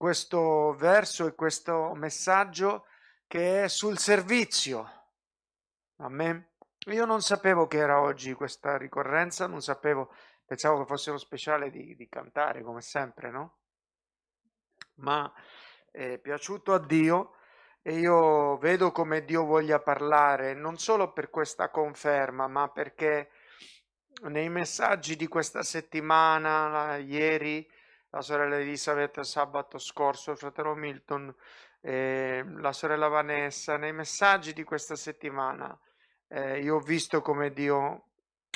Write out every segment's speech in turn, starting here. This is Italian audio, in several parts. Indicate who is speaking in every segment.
Speaker 1: questo verso e questo messaggio che è sul servizio. Amen. Io non sapevo che era oggi questa ricorrenza, non sapevo, pensavo che fosse lo speciale di, di cantare come sempre, no? Ma è piaciuto a Dio e io vedo come Dio voglia parlare, non solo per questa conferma, ma perché nei messaggi di questa settimana, ieri, la sorella Elisabeth sabato scorso, il fratello Milton, eh, la sorella Vanessa, nei messaggi di questa settimana, eh, io ho visto come Dio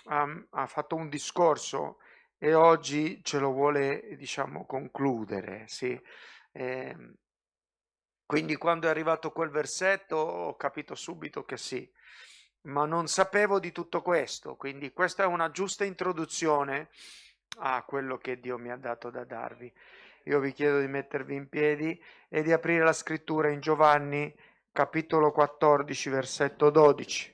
Speaker 1: ha, ha, fatto un discorso e oggi ce lo vuole, diciamo, concludere, sì. Eh, quindi quando è arrivato quel versetto ho capito subito che sì, ma non sapevo di tutto questo, quindi questa è una giusta introduzione a quello che Dio mi ha dato da darvi. Io vi chiedo di mettervi in piedi e di aprire la scrittura in Giovanni capitolo 14 versetto 12.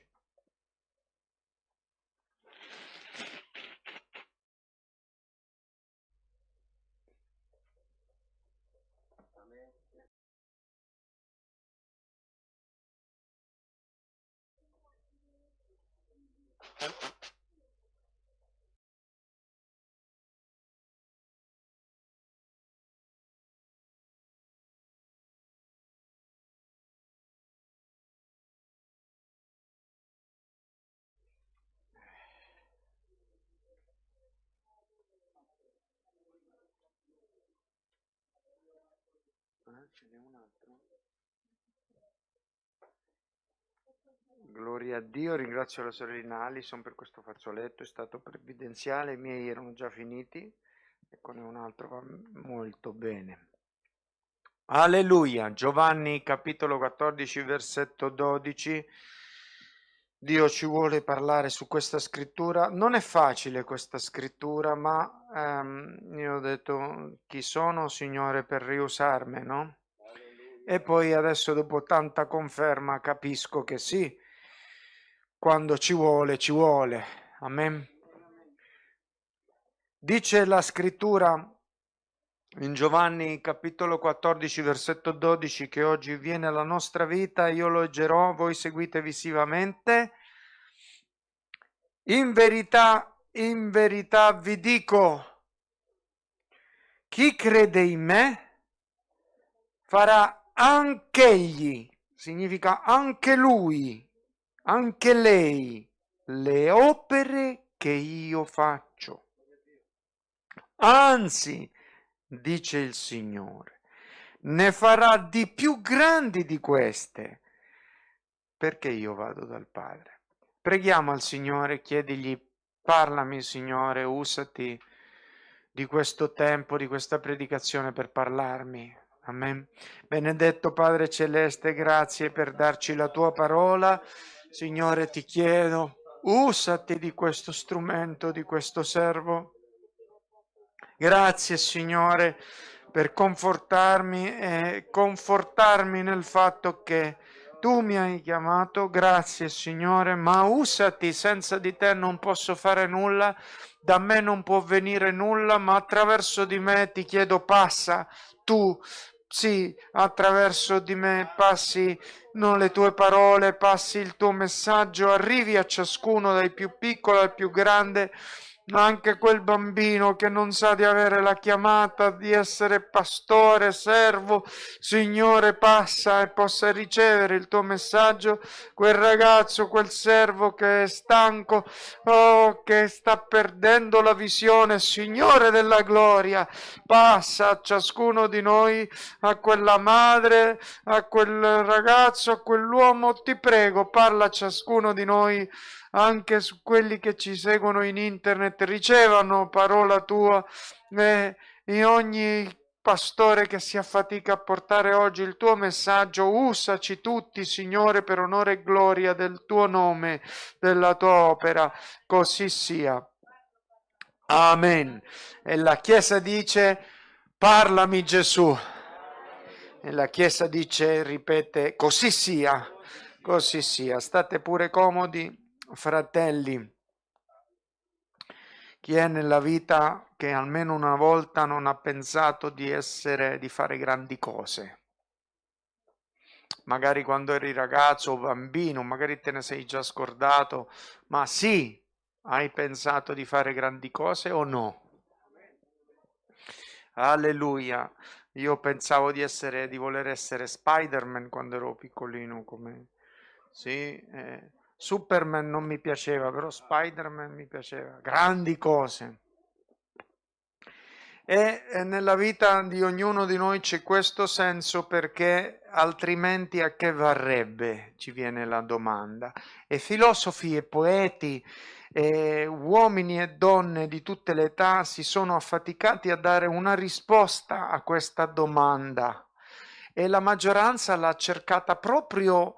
Speaker 1: Altro. Gloria a Dio, ringrazio la sorellina Alison per questo fazzoletto, è stato provvidenziale, i miei erano già finiti, eccone un altro, va molto bene. Alleluia, Giovanni capitolo 14 versetto 12, Dio ci vuole parlare su questa scrittura, non è facile questa scrittura, ma ehm, io ho detto chi sono Signore per riusarmi, no? E poi adesso dopo tanta conferma capisco che sì, quando ci vuole, ci vuole. Amen. Dice la scrittura in Giovanni capitolo 14 versetto 12 che oggi viene alla nostra vita, io lo leggerò, voi seguite visivamente. In verità, in verità vi dico, chi crede in me farà anch'egli, significa anche lui, anche lei, le opere che io faccio. Anzi, dice il Signore, ne farà di più grandi di queste, perché io vado dal Padre. Preghiamo al Signore, chiedigli, parlami Signore, usati di questo tempo, di questa predicazione per parlarmi, Amen. Benedetto Padre Celeste, grazie per darci la tua parola. Signore, ti chiedo, usati di questo strumento, di questo servo. Grazie, Signore, per confortarmi e confortarmi nel fatto che tu mi hai chiamato. Grazie, Signore, ma usati, senza di te non posso fare nulla. Da me non può venire nulla, ma attraverso di me ti chiedo passa tu sì, attraverso di me passi non le tue parole, passi il tuo messaggio, arrivi a ciascuno dai più piccolo al più grande anche quel bambino che non sa di avere la chiamata di essere pastore, servo, Signore, passa e possa ricevere il tuo messaggio, quel ragazzo, quel servo che è stanco, oh, che sta perdendo la visione, Signore della gloria, passa a ciascuno di noi, a quella madre, a quel ragazzo, a quell'uomo, ti prego, parla a ciascuno di noi anche su quelli che ci seguono in internet ricevano parola tua e in ogni pastore che si affatica a portare oggi il tuo messaggio, usaci tutti, Signore, per onore e gloria del tuo nome, della tua opera, così sia. Amen. E la Chiesa dice, parlami Gesù. E la Chiesa dice, ripete, così sia, così sia. State pure comodi fratelli, chi è nella vita che almeno una volta non ha pensato di essere, di fare grandi cose? Magari quando eri ragazzo o bambino, magari te ne sei già scordato, ma sì, hai pensato di fare grandi cose o no? Alleluia. Io pensavo di, essere, di voler essere Spider-Man quando ero piccolino, come... Sì, eh. Superman non mi piaceva, però Spider-Man mi piaceva. Grandi cose. E, nella vita di ognuno di noi c'è questo senso perché altrimenti a che varrebbe? Ci viene la domanda. E filosofi e poeti e uomini e donne di tutte le età si sono affaticati a dare una risposta a questa domanda e la maggioranza l'ha cercata proprio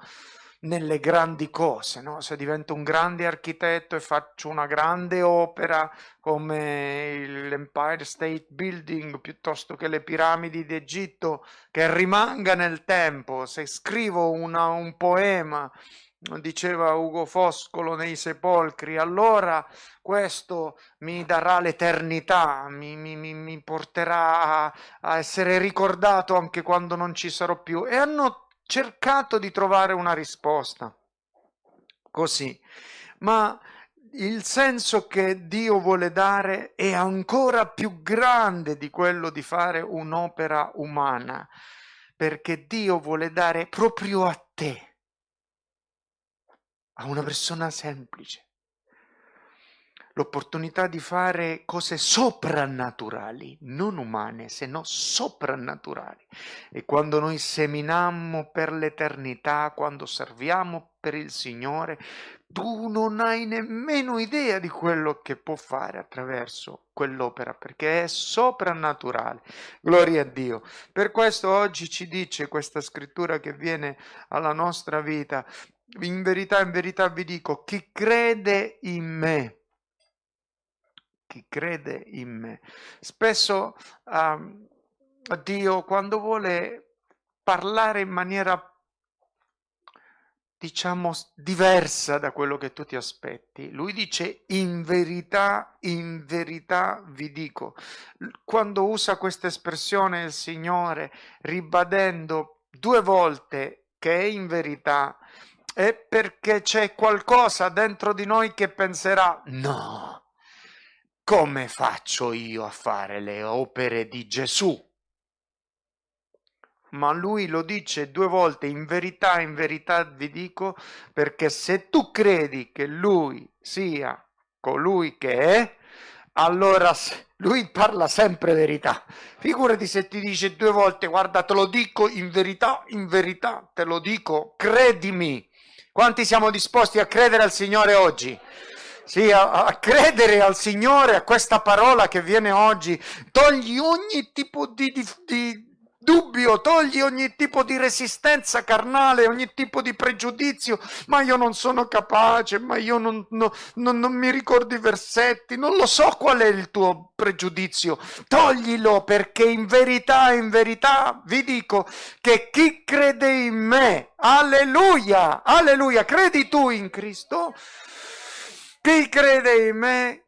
Speaker 1: nelle grandi cose, no? se divento un grande architetto e faccio una grande opera come l'Empire State Building piuttosto che le piramidi d'Egitto che rimanga nel tempo, se scrivo una, un poema diceva Ugo Foscolo nei sepolcri, allora questo mi darà l'eternità, mi, mi, mi porterà a, essere ricordato anche quando non ci sarò più. E hanno cercato di trovare una risposta. Così. Ma il senso che Dio vuole dare è ancora più grande di quello di fare un'opera umana, perché Dio vuole dare proprio a te a una persona semplice l'opportunità di fare cose soprannaturali, non umane, se no soprannaturali. E quando noi seminammo per l'eternità, quando serviamo per il Signore, tu non hai nemmeno idea di quello che può fare attraverso quell'opera, perché è soprannaturale. Gloria a Dio. Per questo oggi ci dice questa scrittura che viene alla nostra vita, in verità, in verità vi dico, chi crede in me, chi crede in me. Spesso um, Dio quando vuole parlare in maniera diciamo diversa da quello che tu ti aspetti. Lui dice in verità, in verità vi dico. Quando usa questa espressione il Signore ribadendo due volte che è in verità, è perché c'è qualcosa dentro di noi che penserà no, come faccio io a fare le opere di Gesù? Ma lui lo dice due volte, in verità, in verità vi dico, perché se tu credi che lui sia colui che è, allora lui parla sempre verità. Figurati se ti dice due volte, guarda, te lo dico in verità, in verità, te lo dico, credimi. Quanti siamo disposti a credere al Signore oggi? Sì, a, a, credere al Signore, a questa parola che viene oggi, togli ogni tipo di, di, di dubbio, togli ogni tipo di resistenza carnale, ogni tipo di pregiudizio, ma io non sono capace, ma io non, no, non, non, mi ricordo i versetti, non lo so qual è il tuo pregiudizio, toglilo perché in verità, in verità vi dico che chi crede in me, alleluia, alleluia, credi tu in Cristo? Chi crede in me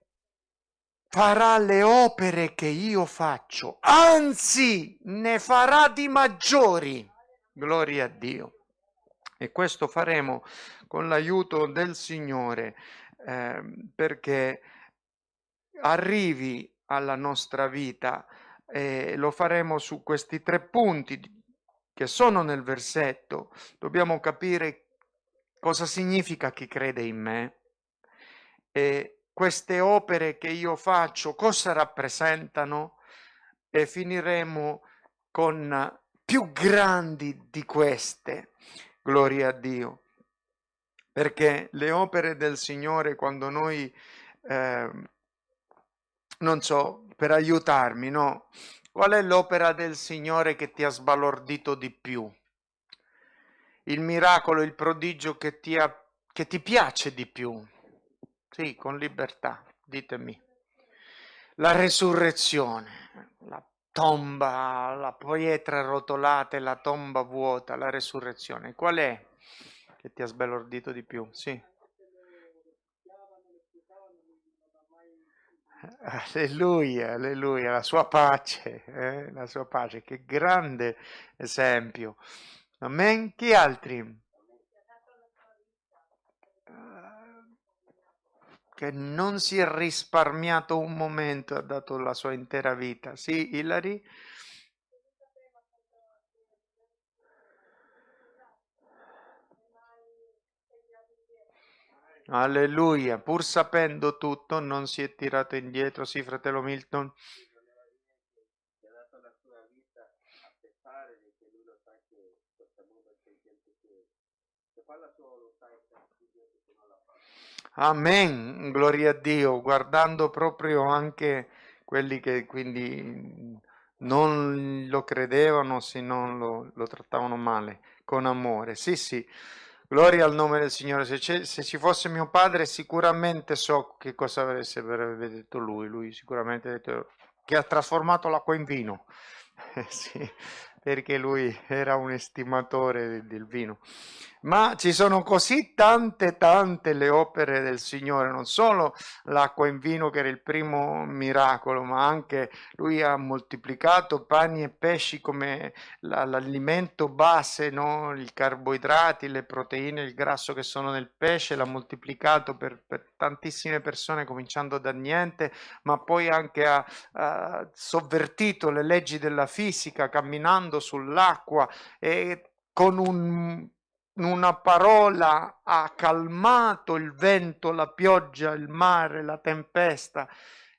Speaker 1: farà le opere che io faccio, anzi ne farà di maggiori. Gloria a Dio. E questo faremo con l'aiuto del Signore eh, perché arrivi alla nostra vita e lo faremo su questi tre punti che sono nel versetto. Dobbiamo capire cosa significa chi crede in me e queste opere che io faccio cosa rappresentano e finiremo con più grandi di queste. Gloria a Dio. Perché le opere del Signore quando noi, eh, non so, per aiutarmi, no? Qual è l'opera del Signore che ti ha sbalordito di più? Il miracolo, il prodigio che ti, ha, che ti piace di più? Sì, con libertà, ditemi. La resurrezione, la tomba, la pietra rotolata e la tomba vuota, la resurrezione. Qual è che ti ha sbalordito di più? Sì. Alleluia, alleluia, la sua pace, eh? la sua pace, che grande esempio. Amen. Chi altri? Che non si è risparmiato un momento, ha dato la sua intera vita. Sì, Ilari? Alleluia, pur sapendo tutto non si è tirato indietro, sì fratello Milton. Amen, gloria a Dio, guardando proprio anche quelli che quindi non lo credevano, se non lo, lo trattavano male, con amore. Sì, sì. Gloria al nome del Signore. Se, se, ci fosse mio padre, sicuramente so che cosa avesse detto lui. Lui sicuramente ha detto che ha trasformato l'acqua in vino. sì, perché lui era un estimatore del vino ma ci sono così tante tante le opere del Signore, non solo l'acqua in vino che era il primo miracolo, ma anche lui ha moltiplicato pani e pesci come l'alimento base, no? i carboidrati, le proteine, il grasso che sono nel pesce, l'ha moltiplicato per, per tantissime persone cominciando da niente, ma poi anche ha, ha sovvertito le leggi della fisica camminando sull'acqua e con un una parola ha calmato il vento, la pioggia, il mare, la tempesta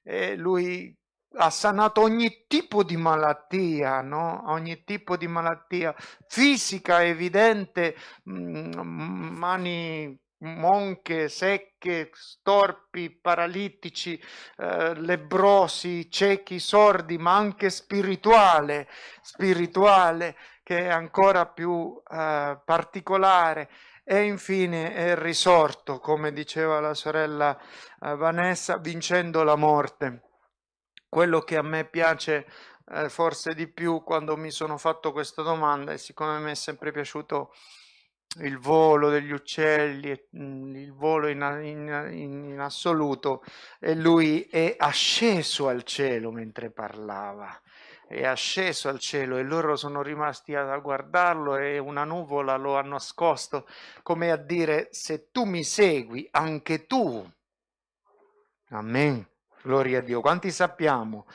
Speaker 1: e lui ha sanato ogni tipo di malattia, no? ogni tipo di malattia fisica evidente, mm, mani monche, secche, storpi, paralitici, eh, lebrosi, ciechi, sordi, ma anche spirituale, spirituale che è ancora più eh, particolare e infine è risorto, come diceva la sorella eh, Vanessa, vincendo la morte. Quello che a me piace eh, forse di più quando mi sono fatto questa domanda e siccome mi è sempre piaciuto il volo degli uccelli, mm, il volo in, in, in, assoluto, e lui è asceso al cielo mentre parlava è asceso al cielo e loro sono rimasti a guardarlo e una nuvola lo ha nascosto, come a dire se tu mi segui anche tu. Amen. Gloria a Dio. Quanti sappiamo?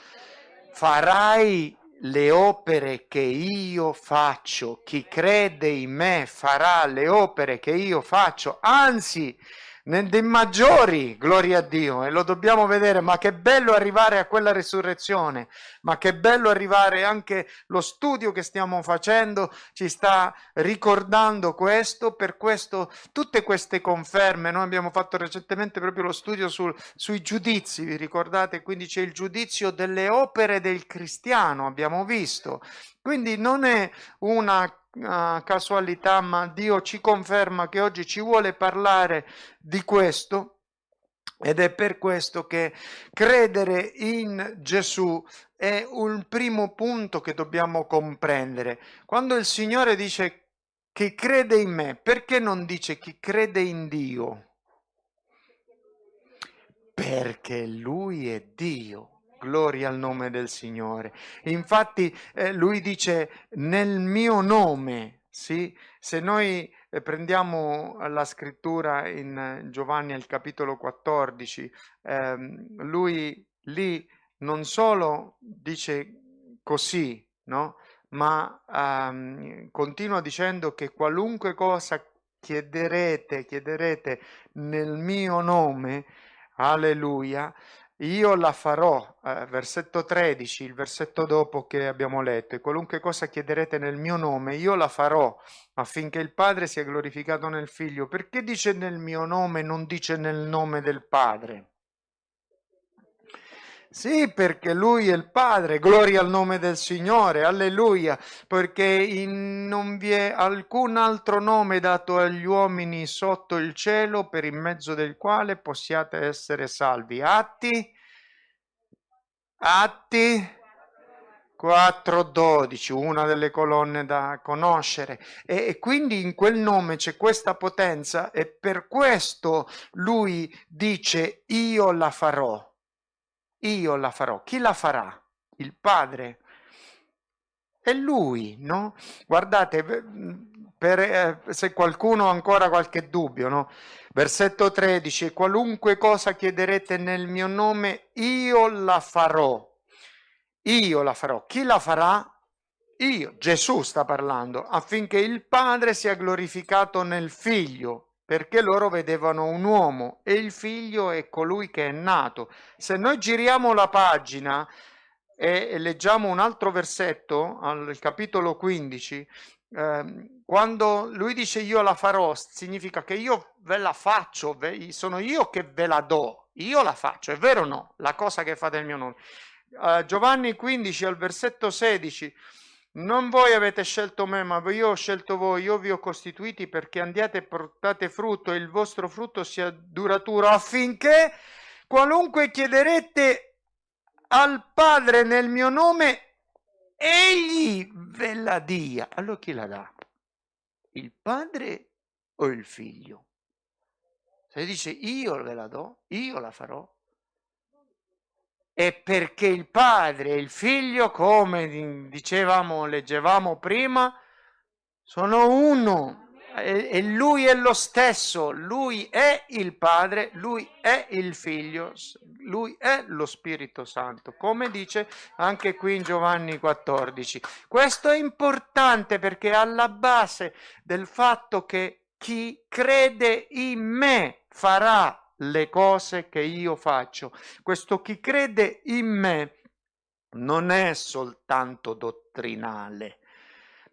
Speaker 1: Farai le opere che io faccio. Chi crede in me farà le opere che io faccio. Anzi, dei maggiori, gloria a Dio, e lo dobbiamo vedere, ma che bello arrivare a quella risurrezione, ma che bello arrivare anche lo studio che stiamo facendo ci sta ricordando questo, per questo tutte queste conferme, noi abbiamo fatto recentemente proprio lo studio sul, sui giudizi, vi ricordate? Quindi c'è il giudizio delle opere del cristiano, abbiamo visto, quindi non è una uh, casualità, ma Dio ci conferma che oggi ci vuole parlare di questo ed è per questo che credere in Gesù è un primo punto che dobbiamo comprendere. Quando il Signore dice chi crede in me, perché non dice chi crede in Dio? Perché Lui è Dio. Gloria al nome del Signore. Infatti eh, lui dice nel mio nome, sì? Se noi eh, prendiamo la scrittura in Giovanni al capitolo 14, ehm, lui lì non solo dice così, no? ma ehm, continua dicendo che qualunque cosa chiederete, chiederete nel mio nome, alleluia, io la farò, eh, versetto 13, il versetto dopo che abbiamo letto, e qualunque cosa chiederete nel mio nome, io la farò affinché il Padre sia glorificato nel Figlio. Perché dice nel mio nome, non dice nel nome del Padre? Sì, perché lui è il Padre, gloria al nome del Signore, alleluia, perché in, non vi è alcun altro nome dato agli uomini sotto il cielo per in mezzo del quale possiate essere salvi. Atti, Atti 4.12, una delle colonne da conoscere. E, e, quindi in quel nome c'è questa potenza e per questo lui dice io la farò io la farò. Chi la farà? Il Padre. È Lui, no? Guardate, per, eh, se qualcuno ha ancora qualche dubbio, no? Versetto 13, qualunque cosa chiederete nel mio nome, io la farò. Io la farò. Chi la farà? Io, Gesù sta parlando, affinché il Padre sia glorificato nel Figlio, perché loro vedevano un uomo e il Figlio è colui che è nato. Se noi giriamo la pagina e leggiamo un altro versetto, al capitolo 15, eh, quando lui dice io la farò, significa che io ve la faccio, sono io che ve la do, io la faccio, è vero o no? La cosa che fate nel mio nome. Uh, Giovanni 15 al versetto 16 non voi avete scelto me, ma io ho scelto voi, io vi ho costituiti perché andiate e portate frutto e il vostro frutto sia duraturo, affinché qualunque chiederete al Padre nel mio nome, egli ve la dia. Allora chi la dà? Il Padre o il Figlio? Se dice io ve la do, io la farò, è perché il padre e il figlio, come dicevamo, leggevamo prima, sono uno. E lui è lo stesso, lui è il padre, lui è il figlio, lui è lo Spirito Santo, come dice anche qui in Giovanni 14. Questo è importante perché è alla base del fatto che chi crede in me farà le cose che io faccio. Questo chi crede in me non è soltanto dottrinale,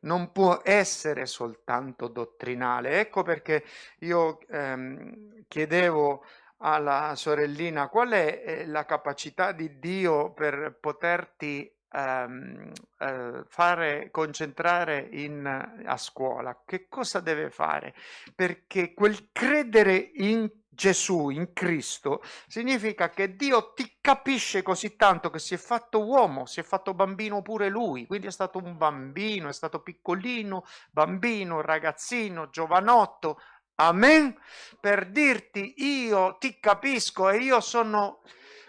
Speaker 1: non può essere soltanto dottrinale. Ecco perché io ehm, chiedevo alla sorellina qual è eh, la capacità di Dio per poterti ehm, eh, fare concentrare in, a scuola. Che cosa deve fare? Perché quel credere in Gesù, in Cristo, significa che Dio ti capisce così tanto che si è fatto uomo, si è fatto bambino pure lui, quindi è stato un bambino, è stato piccolino, bambino, ragazzino, giovanotto, amen, per dirti io ti capisco e io sono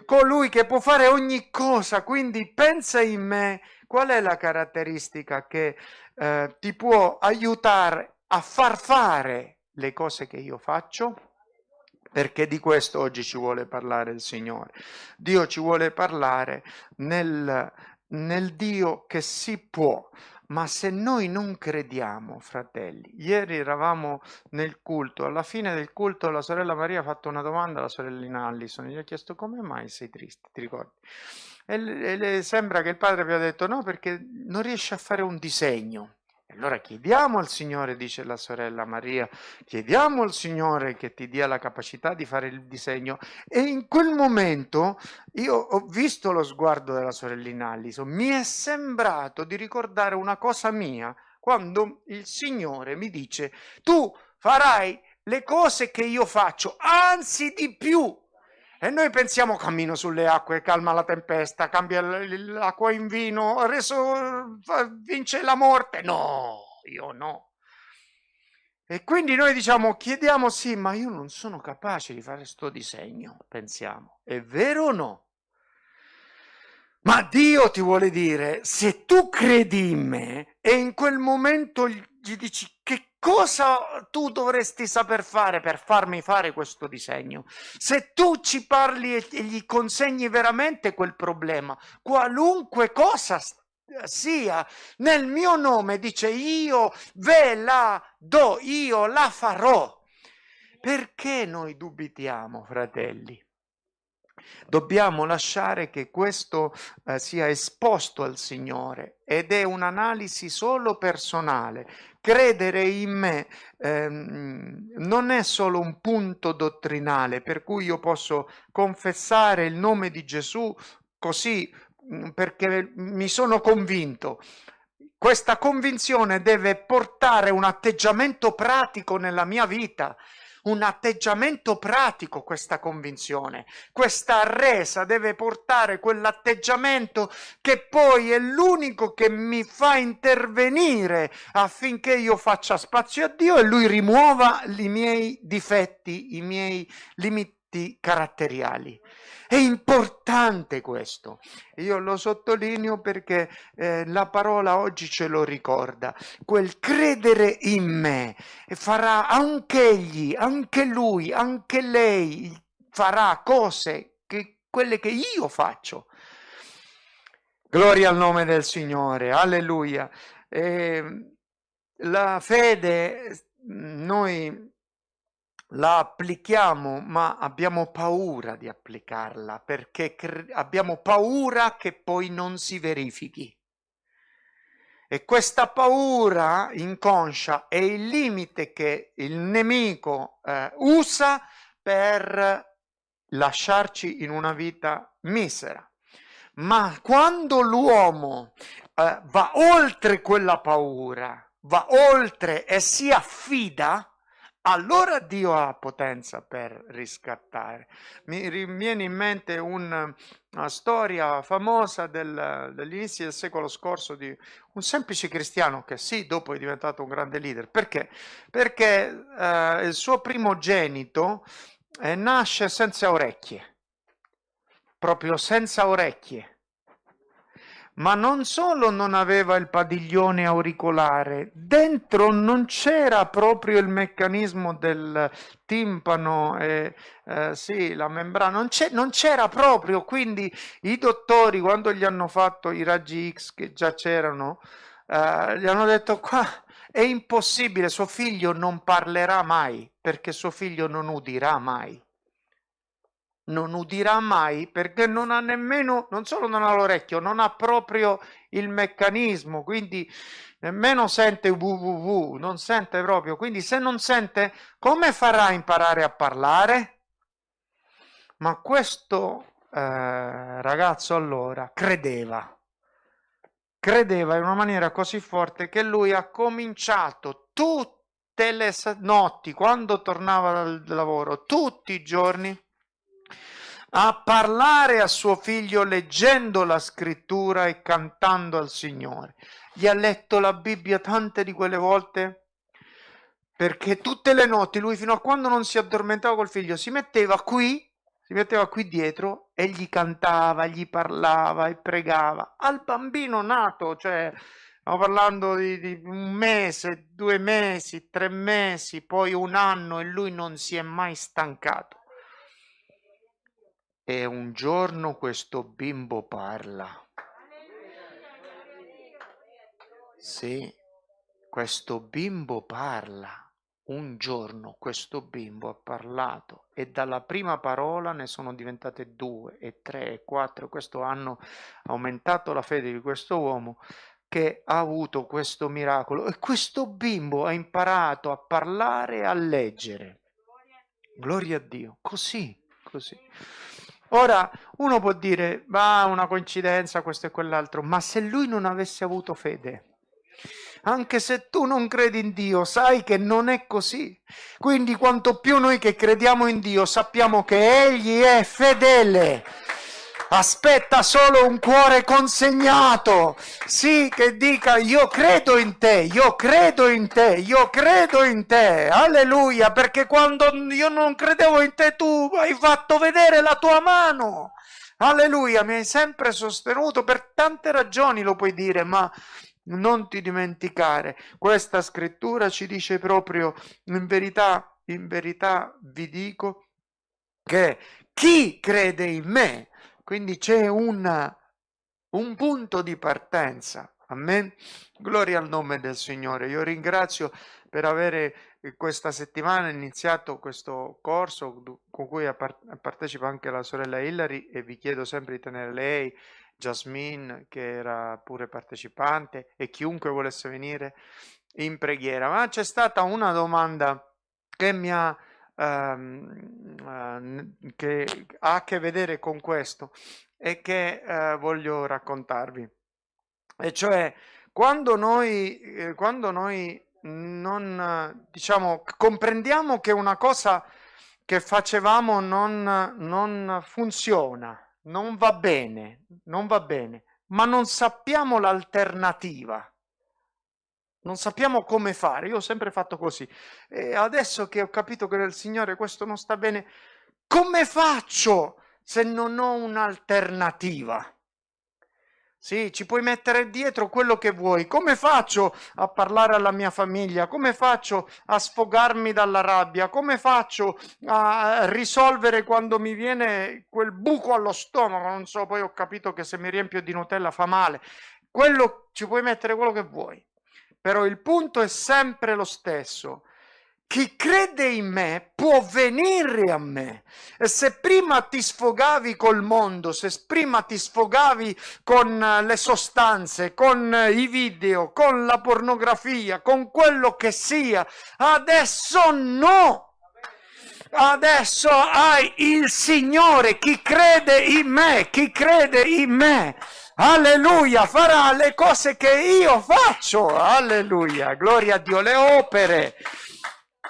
Speaker 1: colui che può fare ogni cosa, quindi pensa in me qual è la caratteristica che eh, ti può aiutare a far fare le cose che io faccio? perché di questo oggi ci vuole parlare il Signore. Dio ci vuole parlare nel, nel Dio che si può, ma se noi non crediamo, fratelli, ieri eravamo nel culto, alla fine del culto la sorella Maria ha fatto una domanda alla sorellina Allison, gli ha chiesto come mai sei triste, ti ricordi? E le sembra che il padre abbia detto no perché non riesce a fare un disegno. Allora chiediamo al Signore, dice la sorella Maria, chiediamo al Signore che ti dia la capacità di fare il disegno. E in quel momento io ho visto lo sguardo della sorellina Allison, mi è sembrato di ricordare una cosa mia quando il Signore mi dice tu farai le cose che io faccio, anzi di più. E noi pensiamo cammino sulle acque, calma la tempesta, cambia l'acqua in vino, reso, vince la morte. No, io no. E quindi noi diciamo, chiediamo sì, ma io non sono capace di fare sto disegno, pensiamo. È vero o no? Ma Dio ti vuole dire, se tu credi in me e in quel momento gli dici che cosa tu dovresti saper fare per farmi fare questo disegno? Se tu ci parli e gli consegni veramente quel problema, qualunque cosa sia nel mio nome, dice io ve la do, io la farò. Perché noi dubitiamo, fratelli? Dobbiamo lasciare che questo eh, sia esposto al Signore ed è un'analisi solo personale. Credere in me ehm, non è solo un punto dottrinale per cui io posso confessare il nome di Gesù così mm, perché mi sono convinto. Questa convinzione deve portare un atteggiamento pratico nella mia vita un atteggiamento pratico questa convinzione. Questa resa deve portare quell'atteggiamento che poi è l'unico che mi fa intervenire affinché io faccia spazio a Dio e lui rimuova i miei difetti, i miei limitazioni tratti caratteriali. È importante questo. Io lo sottolineo perché eh, la parola oggi ce lo ricorda. Quel credere in me farà anche egli, anche lui, anche lei farà cose che quelle che io faccio. Gloria al nome del Signore, alleluia. Eh, la fede noi la applichiamo, ma abbiamo paura di applicarla perché abbiamo paura che poi non si verifichi. E questa paura inconscia è il limite che il nemico eh, usa per lasciarci in una vita misera. Ma quando l'uomo eh, va oltre quella paura, va oltre e si affida, allora Dio ha potenza per riscattare. Mi viene in mente un, una storia famosa del, degli del secolo scorso di un semplice cristiano che sì, dopo è diventato un grande leader. Perché? Perché eh, il suo primogenito eh, nasce senza orecchie, proprio senza orecchie ma non solo non aveva il padiglione auricolare, dentro non c'era proprio il meccanismo del timpano, e, eh, sì, la membrana, non c'era proprio, quindi i dottori quando gli hanno fatto i raggi X che già c'erano, eh, gli hanno detto qua è impossibile, suo figlio non parlerà mai, perché suo figlio non udirà mai non udirà mai perché non ha nemmeno, non solo non ha l'orecchio, non ha proprio il meccanismo, quindi nemmeno sente www, non sente proprio, quindi se non sente come farà a imparare a parlare? Ma questo eh, ragazzo allora credeva, credeva in una maniera così forte che lui ha cominciato tutte le notti, quando tornava dal lavoro, tutti i giorni, a parlare a suo figlio leggendo la scrittura e cantando al Signore. Gli ha letto la Bibbia tante di quelle volte perché tutte le notti lui fino a quando non si addormentava col figlio si metteva qui, si metteva qui dietro e gli cantava, gli parlava e pregava al bambino nato, cioè stiamo parlando di, di un mese, due mesi, tre mesi, poi un anno e lui non si è mai stancato. E un giorno questo bimbo parla. Sì, questo bimbo parla. Un giorno questo bimbo ha parlato e dalla prima parola ne sono diventate due e tre e quattro. Questo hanno aumentato la fede di questo uomo che ha avuto questo miracolo e questo bimbo ha imparato a parlare e a leggere. Gloria a Dio, così, così. Ora uno può dire, va, una coincidenza, questo e quell'altro, ma se lui non avesse avuto fede, anche se tu non credi in Dio, sai che non è così. Quindi quanto più noi che crediamo in Dio sappiamo che Egli è fedele aspetta solo un cuore consegnato, sì, che dica io credo in te, io credo in te, io credo in te, alleluia, perché quando io non credevo in te tu hai fatto vedere la tua mano, alleluia, mi hai sempre sostenuto per tante ragioni, lo puoi dire, ma non ti dimenticare, questa scrittura ci dice proprio, in verità, in verità vi dico che chi crede in me quindi c'è un, un punto di partenza. Amen. Gloria al nome del Signore. Io ringrazio per avere eh, questa settimana iniziato questo corso con cui partecipa anche la sorella Hillary e vi chiedo sempre di tenere lei, Jasmine che era pure partecipante e chiunque volesse venire in preghiera. Ma c'è stata una domanda che mi ha ehm, che ha a che vedere con questo e che eh, voglio raccontarvi. E cioè, quando noi, eh, quando noi non, diciamo, comprendiamo che una cosa che facevamo non, non funziona, non va bene, non va bene, ma non sappiamo l'alternativa non sappiamo come fare. Io ho sempre fatto così. E adesso che ho capito che nel Signore questo non sta bene, come faccio se non ho un'alternativa? Sì, ci puoi mettere dietro quello che vuoi. Come faccio a parlare alla mia famiglia? Come faccio a sfogarmi dalla rabbia? Come faccio a risolvere quando mi viene quel buco allo stomaco? Non so, poi ho capito che se mi riempio di Nutella fa male. Quello ci puoi mettere quello che vuoi. Però il punto è sempre lo stesso chi crede in me può venire a me. E se prima ti sfogavi col mondo, se prima ti sfogavi con eh, le sostanze, con eh, i video, con la pornografia, con quello che sia, adesso no. Adesso hai il Signore, chi crede in me, chi crede in me. Alleluia, farà le cose che io faccio. Alleluia, gloria a Dio, le opere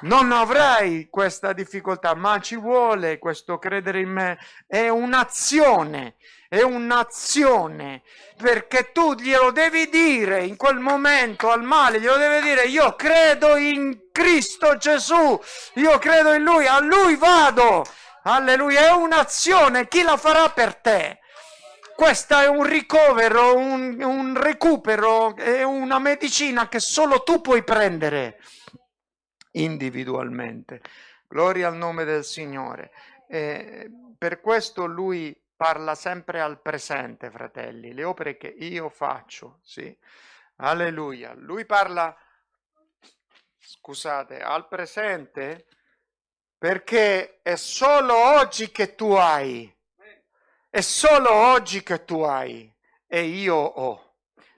Speaker 1: non avrai questa difficoltà, ma ci vuole questo credere in me. È un'azione, è un'azione, perché tu glielo devi dire in quel momento al male, glielo devi dire, io credo in Cristo Gesù, io credo in Lui, a Lui vado. Alleluia, è un'azione, chi la farà per te? Questa è un ricovero, un, un recupero, è una medicina che solo tu puoi prendere individualmente. Gloria al nome del Signore. Eh, per questo lui parla sempre al presente, fratelli, le opere che io faccio, sì. Alleluia. Lui parla, scusate, al presente perché è solo oggi che tu hai. È solo oggi che tu hai e io ho.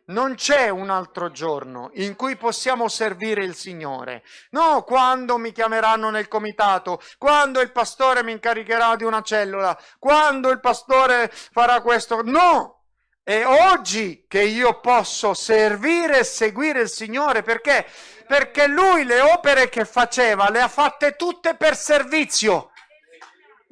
Speaker 1: Non c'è un altro giorno in cui possiamo servire il Signore. No, quando mi chiameranno nel comitato, quando il pastore mi incaricherà di una cellula, quando il pastore farà questo. No! È oggi che io posso servire e seguire il Signore perché? Perché Lui le opere che faceva le ha fatte tutte per servizio.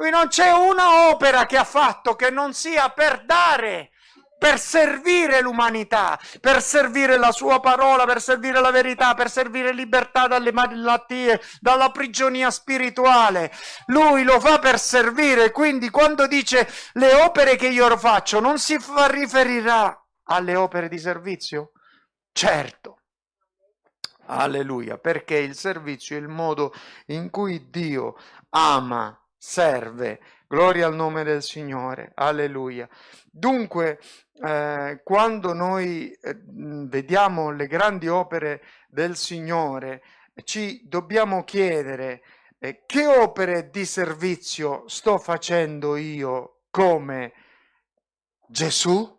Speaker 1: Lui non c'è una opera che ha fatto che non sia per dare per servire l'umanità, per servire la sua parola, per servire la verità, per servire libertà dalle malattie, dalla prigionia spirituale. Lui lo fa per servire, quindi quando dice le opere che io faccio, non si riferirà alle opere di servizio? Certo. Alleluia, perché il servizio è il modo in cui Dio ama, serve. Gloria al nome del Signore. Alleluia. Dunque, eh, quando noi eh, vediamo le grandi opere del Signore, ci dobbiamo chiedere eh, che opere di servizio sto facendo io come Gesù?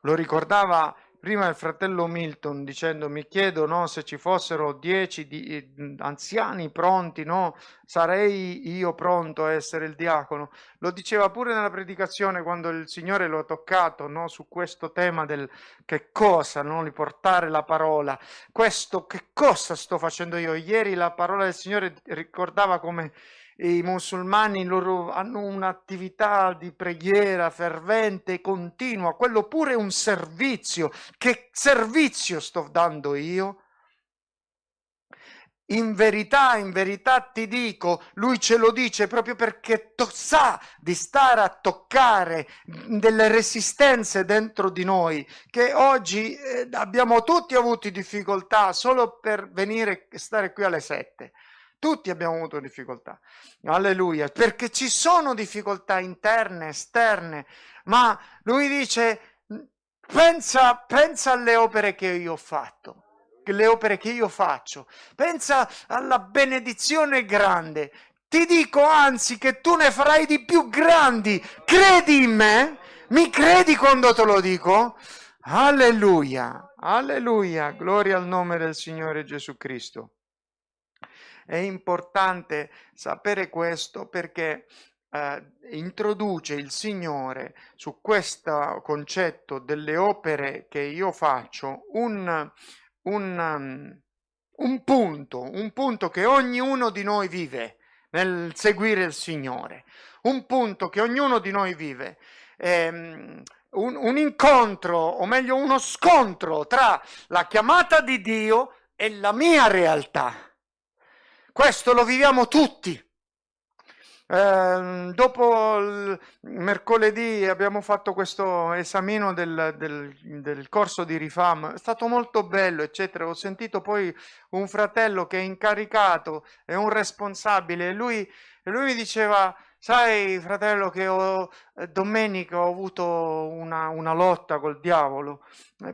Speaker 1: Lo ricordava prima il fratello Milton dicendo mi chiedo no, se ci fossero dieci di, eh, anziani pronti, no, sarei io pronto a essere il diacono. Lo diceva pure nella predicazione quando il Signore lo ha toccato no, su questo tema del che cosa, no, di portare la parola. Questo che cosa sto facendo io? Ieri la parola del Signore ricordava come i musulmani loro hanno un'attività di preghiera fervente, continua, quello pure è un servizio. Che servizio sto dando io? In verità, in verità ti dico, lui ce lo dice proprio perché sa di stare a toccare delle resistenze dentro di noi, che oggi eh, abbiamo tutti avuto difficoltà solo per venire e stare qui alle sette. Tutti abbiamo avuto difficoltà. Alleluia. Perché ci sono difficoltà interne, esterne, ma lui dice, pensa, pensa alle opere che io ho fatto le opere che io faccio. Pensa alla benedizione grande. Ti dico anzi che tu ne farai di più grandi. Credi in me? Mi credi quando te lo dico? Alleluia, alleluia, gloria al nome del Signore Gesù Cristo. È importante sapere questo perché eh, introduce il Signore su questo concetto delle opere che io faccio un, un, um, un punto, un punto che ognuno di noi vive nel seguire il Signore, un punto che ognuno di noi vive. Ehm, un, un incontro, o meglio uno scontro tra la chiamata di Dio e la mia realtà questo lo viviamo tutti. Eh, dopo il mercoledì abbiamo fatto questo esamino del, del, del, corso di Rifam, è stato molto bello, eccetera. Ho sentito poi un fratello che è incaricato, è un responsabile, e lui, lui mi diceva Sai, fratello, che ho, eh, domenica ho avuto una, una lotta col diavolo.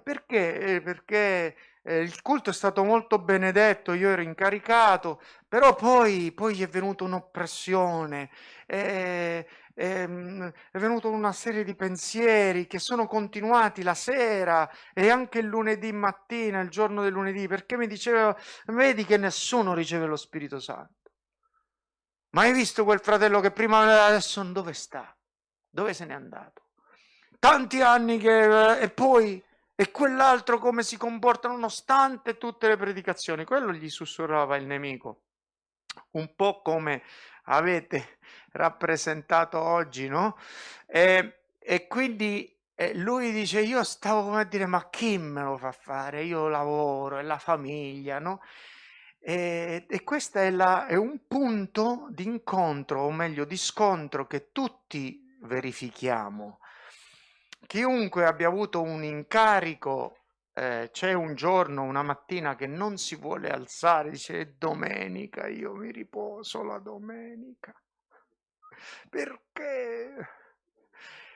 Speaker 1: Perché? Eh, perché eh, il culto è stato molto benedetto, io ero incaricato, però poi, poi è venuta un'oppressione, è, è, è venuta una serie di pensieri che sono continuati la sera e anche il lunedì mattina, il giorno del lunedì, perché mi diceva, vedi che nessuno riceve lo Spirito Santo. Ma hai visto quel fratello che prima adesso dove sta? Dove se n'è andato? Tanti anni che... e poi... E quell'altro come si comporta nonostante tutte le predicazioni? Quello gli sussurrava il nemico. Un po' come avete rappresentato oggi, no? E, e quindi e lui dice, io stavo come a dire, ma chi me lo fa fare? Io lavoro e la famiglia, no? E, e questo è, è un punto di incontro, o meglio di scontro, che tutti verifichiamo. Chiunque abbia avuto un incarico, eh, c'è un giorno, una mattina che non si vuole alzare, dice è domenica, io mi riposo la domenica. Perché?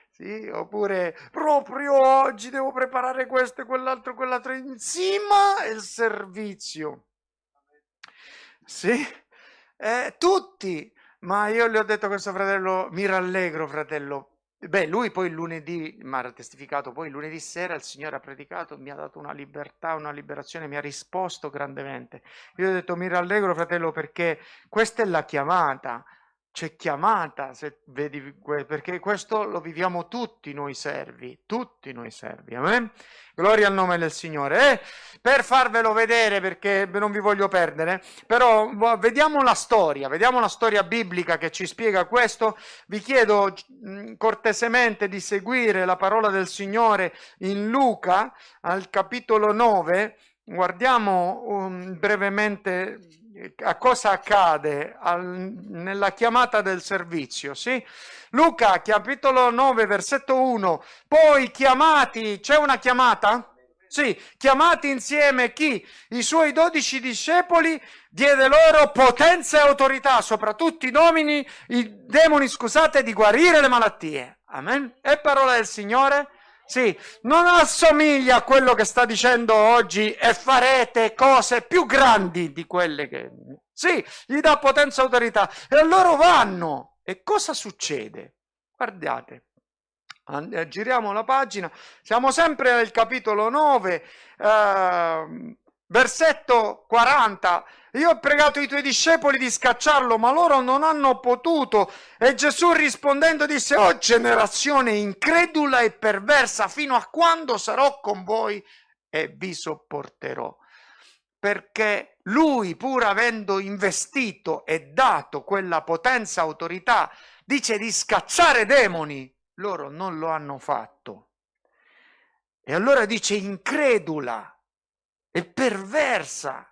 Speaker 1: Sì, oppure proprio oggi devo preparare questo e quell'altro, quell'altro, insieme il servizio. Sì, eh, tutti, ma io le ho detto a questo fratello, mi rallegro fratello. Beh, lui poi lunedì mi ha testificato, poi lunedì sera il Signore ha predicato, mi ha dato una libertà, una liberazione, mi ha risposto grandemente. Io ho detto mi rallegro fratello perché questa è la chiamata, c'è chiamata, se vedi, perché questo lo viviamo tutti noi servi, tutti noi servi, amen? Gloria al nome del Signore. Eh, per farvelo vedere, perché non vi voglio perdere, però vediamo la storia, vediamo la storia biblica che ci spiega questo. Vi chiedo mm, cortesemente di seguire la parola del Signore in Luca, al capitolo 9. Guardiamo um, brevemente a cosa accade al, nella chiamata del servizio, sì? Luca, capitolo 9, versetto 1, poi chiamati, c'è una chiamata? Sì, chiamati insieme chi? I suoi dodici discepoli diede loro potenza e autorità, soprattutto i domini, i demoni, scusate, di guarire le malattie. Amen. È parola del Signore? Sì, non assomiglia a quello che sta dicendo oggi e farete cose più grandi di quelle che... Sì, gli dà potenza e autorità e loro vanno. E cosa succede? Guardate, eh, giriamo la pagina, siamo sempre nel capitolo 9, eh, versetto 40 io ho pregato i tuoi discepoli di scacciarlo, ma loro non hanno potuto. E Gesù rispondendo disse, oh generazione incredula e perversa, fino a quando sarò con voi e vi sopporterò. Perché lui, pur avendo investito e dato quella potenza autorità, dice di scacciare demoni, loro non lo hanno fatto. E allora dice incredula e perversa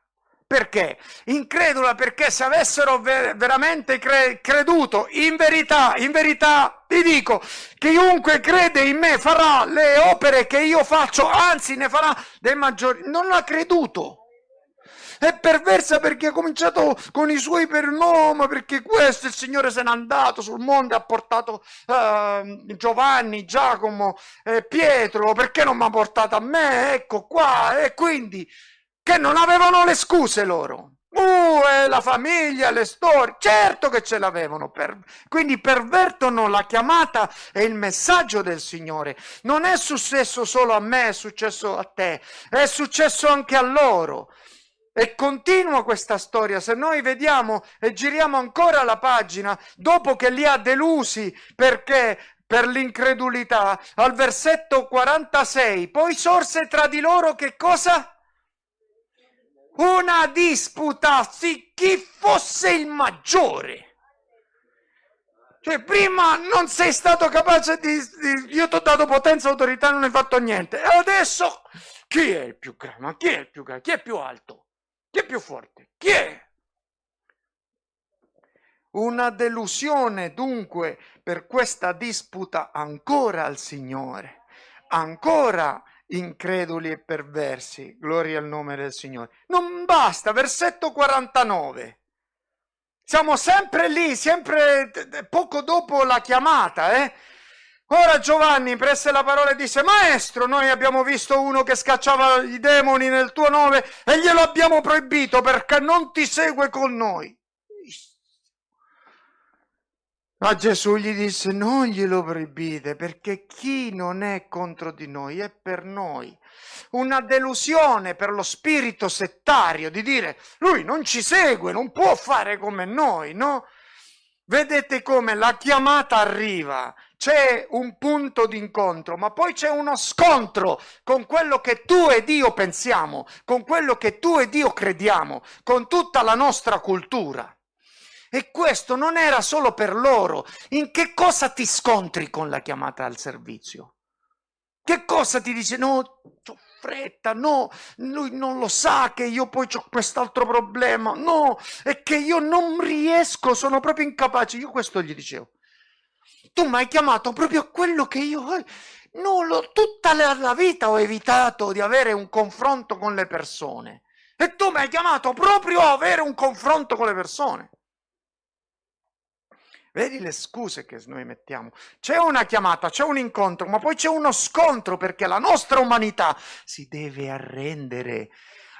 Speaker 1: perché? Incredula perché se avessero ver veramente cre creduto, in verità, in verità, vi dico, chiunque crede in me farà le opere che io faccio, anzi ne farà dei maggiori. Non ha creduto. È perversa perché ha cominciato con i suoi pernomi, perché questo il Signore se n'è andato sul mondo ha portato uh, Giovanni, Giacomo, eh, Pietro, perché non mi ha portato a me? Ecco qua, e quindi che non avevano le scuse loro. Uh, la famiglia, le storie, certo che ce l'avevano, per... quindi pervertono la chiamata e il messaggio del Signore. Non è successo solo a me, è successo a te, è successo anche a loro. E continua questa storia, se noi vediamo e giriamo ancora la pagina, dopo che li ha delusi perché per l'incredulità, al versetto 46, poi sorse tra di loro che cosa? Una disputa su chi fosse il maggiore. Cioè, prima non sei stato capace di, di io ti ho dato potenza autorità, non hai fatto niente. E adesso chi è il più grande? Ma chi è il più grande? Chi è più alto? Chi è più forte? Chi è? Una delusione dunque per questa disputa ancora al Signore, ancora increduli e perversi, gloria al nome del Signore. Non basta, versetto 49. Siamo sempre lì, sempre poco dopo la chiamata, eh? Ora Giovanni prese la parola e disse, Maestro, noi abbiamo visto uno che scacciava i demoni nel tuo nome e glielo abbiamo proibito perché non ti segue con noi. Ma Gesù gli disse, non glielo proibite perché chi non è contro di noi è per noi. Una delusione per lo spirito settario di dire, lui non ci segue, non può fare come noi, no? Vedete come la chiamata arriva, c'è un punto d'incontro, ma poi c'è uno scontro con quello che tu ed io pensiamo, con quello che tu ed io crediamo, con tutta la nostra cultura. E questo non era solo per loro. In che cosa ti scontri con la chiamata al servizio? Che cosa ti dice? No, ho fretta, no, lui non lo sa che io poi ho quest'altro problema, no, è che io non riesco, sono proprio incapace. Io questo gli dicevo. Tu mi hai chiamato proprio a quello che io... No, lo, tutta la, la vita ho evitato di avere un confronto con le persone. E tu mi hai chiamato proprio a avere un confronto con le persone. Vedi le scuse che noi mettiamo. C'è una chiamata, c'è un incontro, ma poi c'è uno scontro perché la nostra umanità si deve arrendere,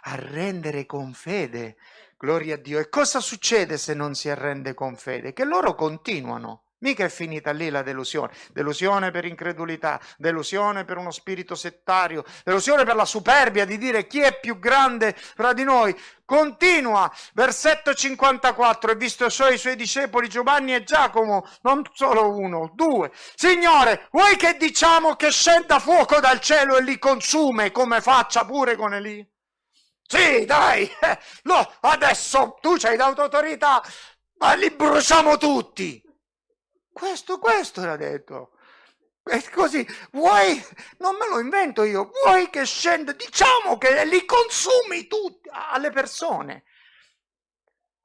Speaker 1: arrendere con fede. Gloria a Dio. E cosa succede se non si arrende con fede? Che loro continuano. Mica è finita lì la delusione. Delusione per incredulità, delusione per uno spirito settario, delusione per la superbia di dire chi è più grande fra di noi. Continua, versetto 54, e visto i suoi discepoli Giovanni e Giacomo, non solo uno, due. Signore, vuoi che diciamo che scenda fuoco dal cielo e li consume come faccia pure con Eli? Sì, dai, eh, no, adesso tu c'hai l'autorità, ma li bruciamo tutti. Questo, questo era detto. E così, vuoi, non me lo invento io, vuoi che scenda, diciamo che li consumi tutti alle persone,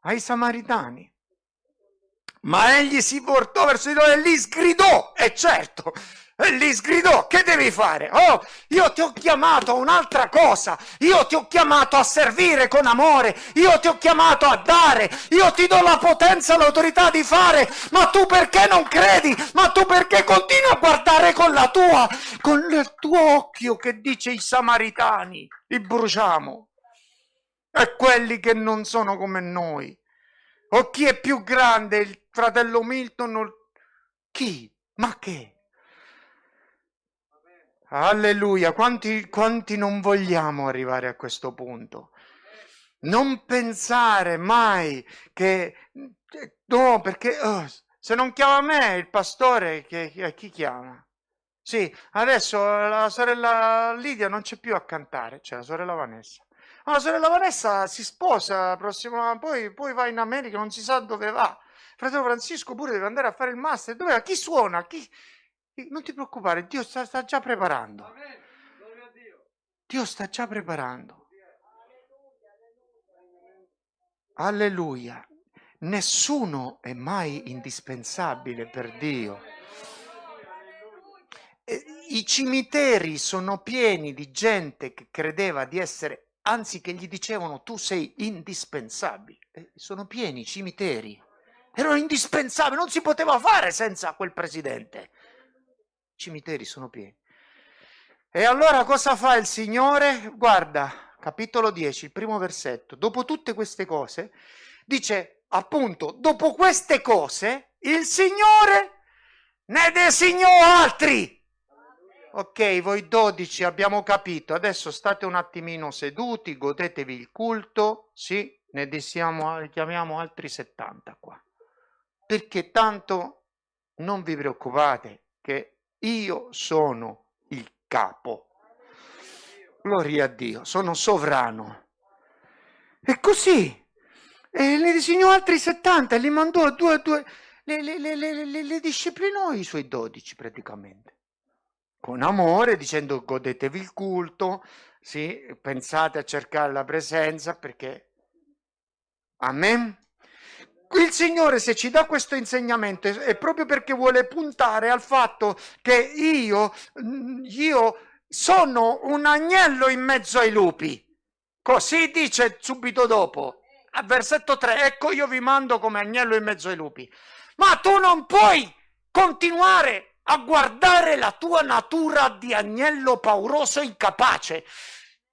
Speaker 1: ai samaritani. Ma egli si portò verso di loro e li sgridò, e certo, e lì sgridò, che devi fare? Oh, io ti ho chiamato a un'altra cosa, io ti ho chiamato a servire con amore, io ti ho chiamato a dare, io ti do la potenza, l'autorità di fare, ma tu perché non credi? Ma tu perché continui a guardare con la tua, con il tuo occhio che dice i samaritani, li bruciamo, e quelli che non sono come noi. O chi è più grande, il fratello Milton o chi? Ma che? Alleluia, quanti, quanti non vogliamo arrivare a questo punto? Non pensare mai che... No, perché oh, se non chiama me il pastore, che, chi chiama? Sì, adesso la sorella Lidia non c'è più a cantare, c'è la sorella Vanessa. Ma la sorella Vanessa si sposa, prossimo, poi, poi va in America, non si sa dove va. Fratello Francisco pure deve andare a fare il master. Dove va? Chi suona? Chi... Non ti preoccupare, Dio sta, sta già preparando. Dio sta già preparando. Alleluia. Nessuno è mai indispensabile per Dio. I cimiteri sono pieni di gente che credeva di essere, anzi che gli dicevano tu sei indispensabile. sono pieni i cimiteri. Erano indispensabili, non si poteva fare senza quel presidente cimiteri sono pieni. E allora cosa fa il Signore? Guarda, capitolo 10, il primo versetto. Dopo tutte queste cose, dice appunto, dopo queste cose, il Signore ne designò altri. Ok, voi dodici abbiamo capito, adesso state un attimino seduti, godetevi il culto, sì, ne desiamo, chiamiamo altri 70 qua. Perché tanto non vi preoccupate che io sono il capo. Gloria a Dio, sono sovrano. E così, e ne disegnò altri 70 e li mandò a due a due, le, le, le, le, le disciplinò i suoi dodici praticamente. Con amore, dicendo godetevi il culto, sì, pensate a cercare la presenza perché... Amen? Il Signore se ci dà questo insegnamento è proprio perché vuole puntare al fatto che io, io sono un agnello in mezzo ai lupi. Così dice subito dopo, a versetto 3, ecco io vi mando come agnello in mezzo ai lupi. Ma tu non puoi continuare a guardare la tua natura di agnello pauroso incapace.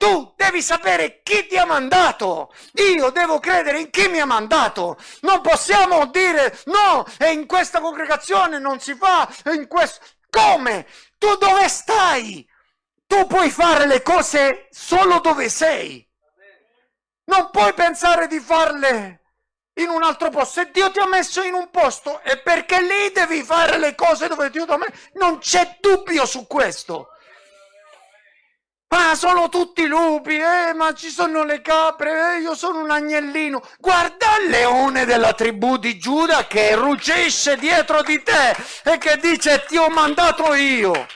Speaker 1: Tu devi sapere chi ti ha mandato. Io devo credere in chi mi ha mandato. Non possiamo dire no, e in questa congregazione non si fa, in questo... Come? Tu dove stai? Tu puoi fare le cose solo dove sei. Non puoi pensare di farle in un altro posto. Se Dio ti ha messo in un posto è perché lì devi fare le cose dove Dio ti ha messo. Non c'è dubbio su questo. Ma sono tutti lupi, eh, ma ci sono le capre, eh, io sono un agnellino. Guarda il leone della tribù di Giuda che ruggisce dietro di te e che dice ti ho mandato io.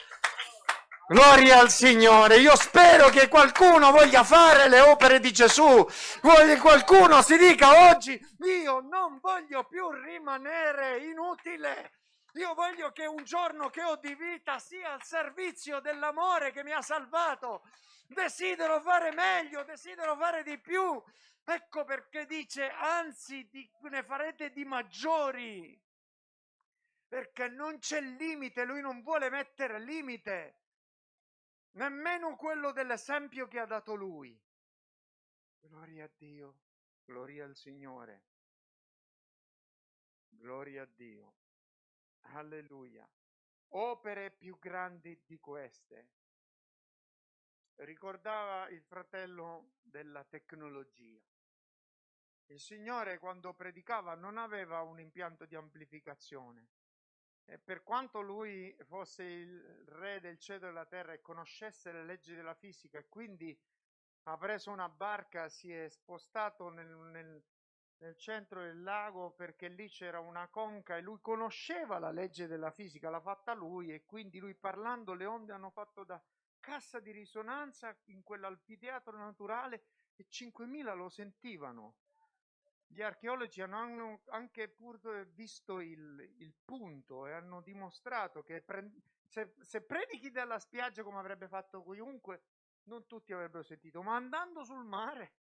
Speaker 1: Gloria al Signore. Io spero che qualcuno voglia fare le opere di Gesù. Voglia qualcuno si dica oggi, io non voglio più rimanere inutile. Io voglio che un giorno che ho di vita sia al servizio dell'amore che mi ha salvato. Desidero fare meglio, desidero fare di più. Ecco perché dice, anzi, ne farete di maggiori. Perché non c'è limite, lui non vuole mettere limite. Nemmeno quello dell'esempio che ha dato lui. Gloria a Dio, gloria al Signore. Gloria a Dio. Alleluia. Opere più grandi di queste. Ricordava il fratello della tecnologia. Il Signore quando predicava non aveva un impianto di amplificazione. E per quanto lui fosse il re del cielo e della terra e conoscesse le leggi della fisica e quindi ha preso una barca, si è spostato nel, nel, nel centro del lago perché lì c'era una conca e lui conosceva la legge della fisica, l'ha fatta lui e quindi lui parlando le onde hanno fatto da cassa di risonanza in quell'alfiteatro naturale e 5.000 lo sentivano. Gli archeologi hanno anche pur visto il, il punto e hanno dimostrato che pre- se, se predichi dalla spiaggia come avrebbe fatto chiunque, non tutti avrebbero sentito, ma andando sul mare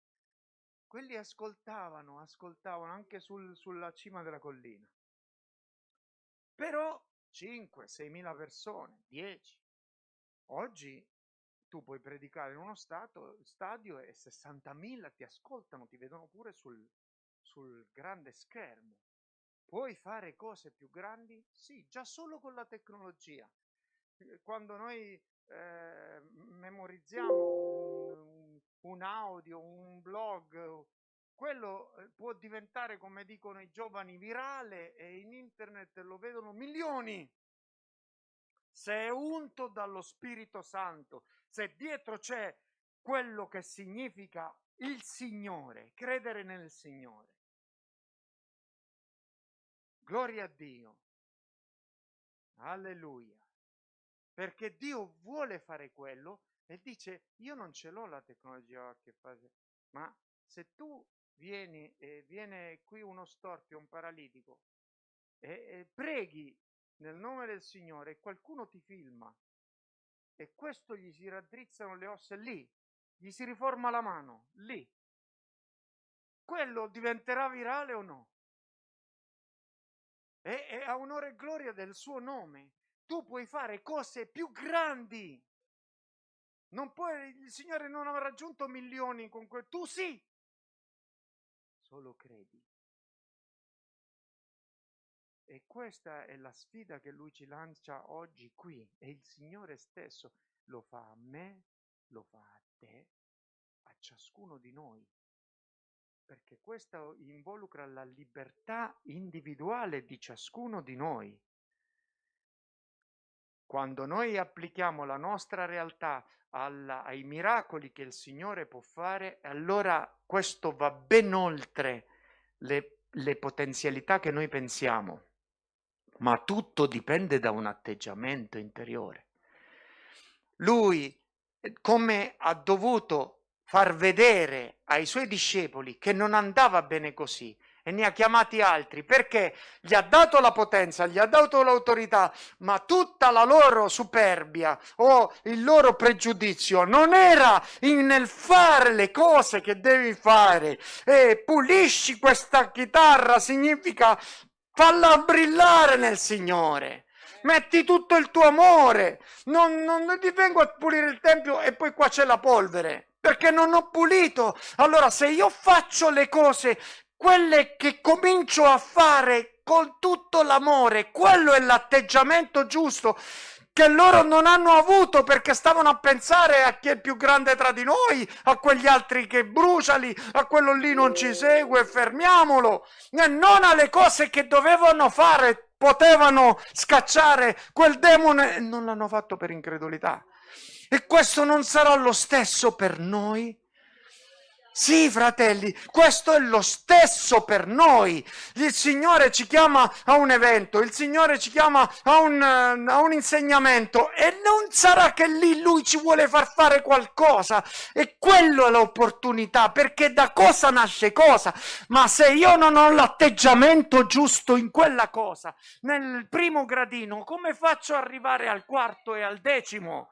Speaker 1: quelli ascoltavano, ascoltavano anche sul, sulla cima della collina. Però 5, 6 mila persone, 10. Oggi tu puoi predicare in uno stato, stadio e 60.000 ti ascoltano, ti vedono pure sul, sul grande schermo. Puoi fare cose più grandi? Sì, già solo con la tecnologia. Quando noi eh, memorizziamo un, un audio, un blog, quello eh, può diventare, come dicono i giovani, virale e in internet lo vedono milioni. Se è unto dallo Spirito Santo, se dietro c'è quello che significa il Signore, credere nel Signore. Gloria a Dio. Alleluia. Perché Dio vuole fare quello e dice io non ce l'ho la tecnologia che fa, ma se tu vieni e viene qui uno storpio, un paralitico e, e preghi nel nome del Signore e qualcuno ti filma e questo gli si raddrizzano le ossa lì, gli si riforma la mano lì, quello diventerà virale o no? E, e a onore e gloria del suo nome, tu puoi fare cose più grandi non puoi, il Signore non ha raggiunto milioni con quel, tu sì. Solo credi. E questa è la sfida che Lui ci lancia oggi qui. E il Signore stesso lo fa a me, lo fa a te, a ciascuno di noi. Perché questo involucra la libertà individuale di ciascuno di noi. Quando noi applichiamo la nostra realtà alla, ai miracoli che il Signore può fare, allora questo va ben oltre le, le potenzialità che noi pensiamo, ma tutto dipende da un atteggiamento interiore. Lui, come ha dovuto far vedere ai suoi discepoli che non andava bene così, e ne ha chiamati altri perché gli ha dato la potenza, gli ha dato l'autorità, ma tutta la loro superbia o il loro pregiudizio non era nel fare le cose che devi fare. E pulisci questa chitarra significa falla brillare nel Signore. Metti tutto il tuo amore, non, non, non ti vengo a pulire il tempio e poi qua c'è la polvere perché non ho pulito. Allora, se io faccio le cose quelle che comincio a fare con tutto l'amore, quello è l'atteggiamento giusto che loro non hanno avuto perché stavano a pensare a chi è più grande tra di noi, a quegli altri che bruciali, a quello lì non ci segue, fermiamolo, e non alle cose che dovevano fare, potevano scacciare quel demone e non l'hanno fatto per incredulità. E questo non sarà lo stesso per noi? Sì, fratelli, questo è lo stesso per noi. Il Signore ci chiama a un evento, il Signore ci chiama a un, a un, insegnamento e non sarà che lì Lui ci vuole far fare qualcosa. E quello è l'opportunità, perché da cosa nasce cosa? Ma se io non ho l'atteggiamento giusto in quella cosa, nel primo gradino, come faccio ad arrivare al quarto e al decimo?